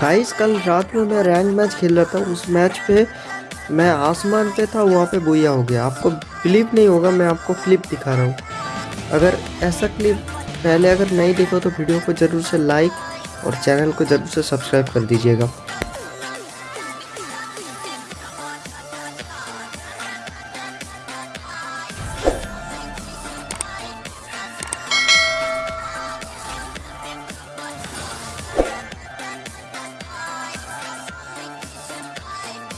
Guys कल रात में मैं रैंक मैच खेल रहा था। उस मैच पे मैं आसमान पे था, वहाँ पे बोया हो गया। आपको फ्लिप नहीं होगा, मैं आपको क्लिप दिखा रहा हूँ। अगर ऐसा क्लिप पहले अगर नहीं देखो तो वीडियो को ज़रूर से लाइक और चैनल को ज़रूर से सब्सक्राइब कर दीजिएगा।